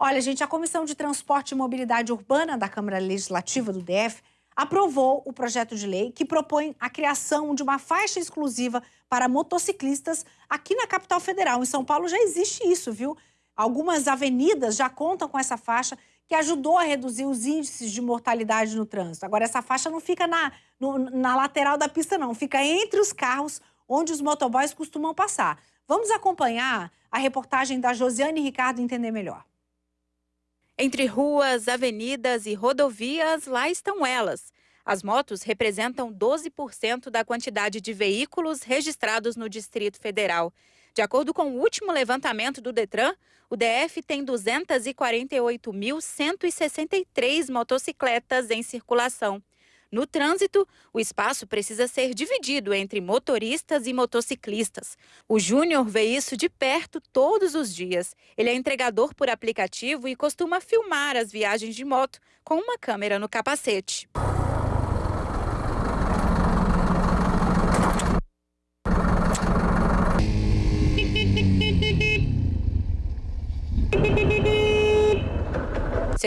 Olha, gente, a Comissão de Transporte e Mobilidade Urbana da Câmara Legislativa do DF aprovou o projeto de lei que propõe a criação de uma faixa exclusiva para motociclistas aqui na capital federal. Em São Paulo já existe isso, viu? Algumas avenidas já contam com essa faixa que ajudou a reduzir os índices de mortalidade no trânsito. Agora, essa faixa não fica na, no, na lateral da pista, não. Fica entre os carros onde os motoboys costumam passar. Vamos acompanhar a reportagem da Josiane Ricardo entender melhor. Entre ruas, avenidas e rodovias, lá estão elas. As motos representam 12% da quantidade de veículos registrados no Distrito Federal. De acordo com o último levantamento do Detran, o DF tem 248.163 motocicletas em circulação. No trânsito, o espaço precisa ser dividido entre motoristas e motociclistas. O Júnior vê isso de perto todos os dias. Ele é entregador por aplicativo e costuma filmar as viagens de moto com uma câmera no capacete.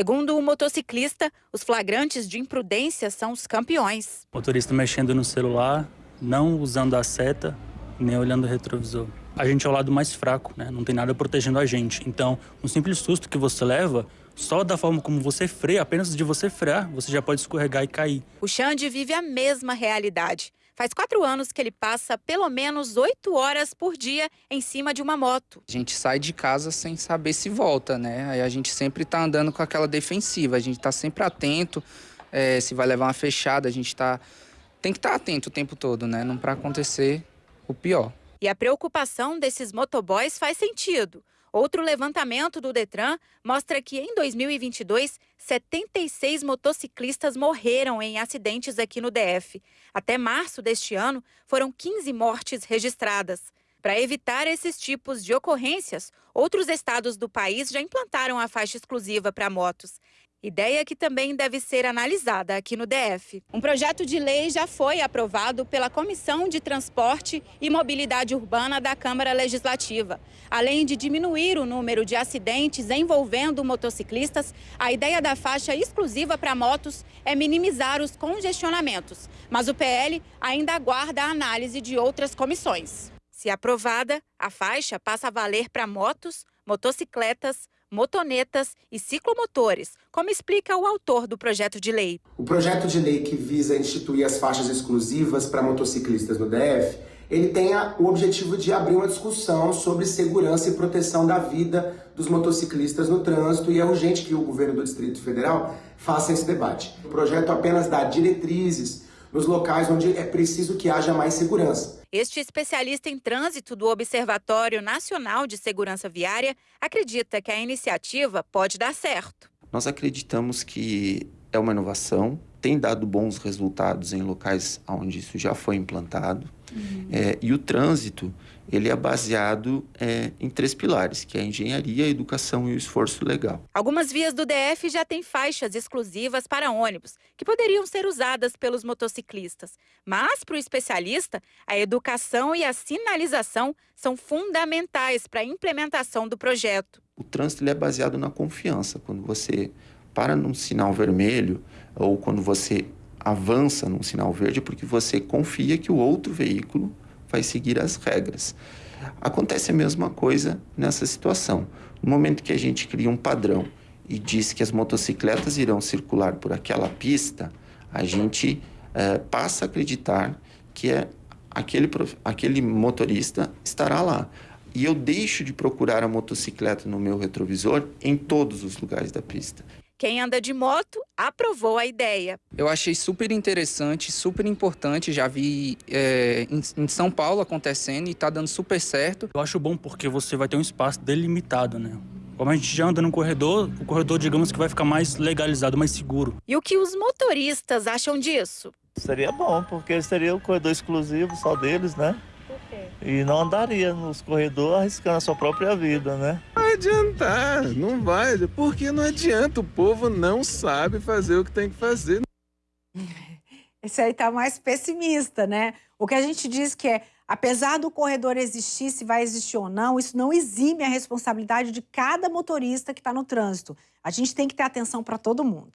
Segundo o motociclista, os flagrantes de imprudência são os campeões. Motorista mexendo no celular, não usando a seta, nem olhando o retrovisor. A gente é o lado mais fraco, né? Não tem nada protegendo a gente. Então, um simples susto que você leva, só da forma como você freia, apenas de você frear, você já pode escorregar e cair. O Xande vive a mesma realidade. Faz quatro anos que ele passa pelo menos oito horas por dia em cima de uma moto. A gente sai de casa sem saber se volta, né? Aí a gente sempre tá andando com aquela defensiva, a gente tá sempre atento, é, se vai levar uma fechada, a gente tá... Tem que estar tá atento o tempo todo, né? Não para acontecer o pior. E a preocupação desses motoboys faz sentido. Outro levantamento do Detran mostra que em 2022, 76 motociclistas morreram em acidentes aqui no DF. Até março deste ano, foram 15 mortes registradas. Para evitar esses tipos de ocorrências, outros estados do país já implantaram a faixa exclusiva para motos. Ideia que também deve ser analisada aqui no DF. Um projeto de lei já foi aprovado pela Comissão de Transporte e Mobilidade Urbana da Câmara Legislativa. Além de diminuir o número de acidentes envolvendo motociclistas, a ideia da faixa exclusiva para motos é minimizar os congestionamentos. Mas o PL ainda aguarda a análise de outras comissões. Se aprovada, a faixa passa a valer para motos, motocicletas, motonetas e ciclomotores, como explica o autor do projeto de lei. O projeto de lei que visa instituir as faixas exclusivas para motociclistas no DF, ele tem o objetivo de abrir uma discussão sobre segurança e proteção da vida dos motociclistas no trânsito e é urgente que o governo do Distrito Federal faça esse debate. O projeto apenas dá diretrizes nos locais onde é preciso que haja mais segurança. Este especialista em trânsito do Observatório Nacional de Segurança Viária acredita que a iniciativa pode dar certo. Nós acreditamos que é uma inovação, tem dado bons resultados em locais onde isso já foi implantado. Uhum. É, e o trânsito, ele é baseado é, em três pilares, que é a engenharia, a educação e o esforço legal. Algumas vias do DF já têm faixas exclusivas para ônibus, que poderiam ser usadas pelos motociclistas. Mas, para o especialista, a educação e a sinalização são fundamentais para a implementação do projeto. O trânsito é baseado na confiança. Quando você para num sinal vermelho ou quando você avança num sinal verde porque você confia que o outro veículo vai seguir as regras. Acontece a mesma coisa nessa situação. No momento que a gente cria um padrão e diz que as motocicletas irão circular por aquela pista, a gente é, passa a acreditar que é aquele, aquele motorista estará lá. E eu deixo de procurar a motocicleta no meu retrovisor em todos os lugares da pista. Quem anda de moto aprovou a ideia. Eu achei super interessante, super importante. Já vi é, em, em, São Paulo acontecendo e está dando super certo. Eu acho bom porque você vai ter um espaço delimitado, né? Como a gente já anda no corredor, o corredor, digamos que vai ficar mais legalizado, mais seguro. E o que os motoristas acham disso? Seria bom, porque seria o um corredor exclusivo só deles, né? E não andaria nos corredores arriscando a sua própria vida, né? Não adiantar, não vai. Porque não adianta, o povo não sabe fazer o que tem que fazer. Esse aí tá mais pessimista, né? O que a gente diz que é Apesar do corredor existir, se vai existir ou não, isso não exime a responsabilidade de cada motorista que está no trânsito. A gente tem que ter atenção para todo mundo.